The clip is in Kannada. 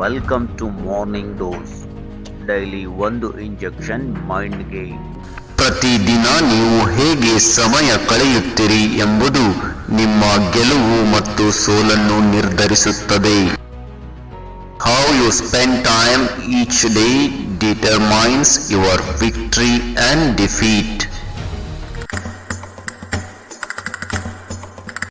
Welcome to morning dose daily ಒಂದು ಇಂಜೆಕ್ಷನ್ ಮೈಂಡ್ಗೆ ಪ್ರತಿದಿನ ನೀವು ಹೇಗೆ ಸಮಯ ಕಳೆಯುತ್ತೀರಿ ಎಂಬುದು ನಿಮ್ಮ ಗೆಲುವು ಮತ್ತು ಸೋಲನ್ನು ನಿರ್ಧರಿಸುತ್ತದೆ. How you spend time each day determines your victory and defeat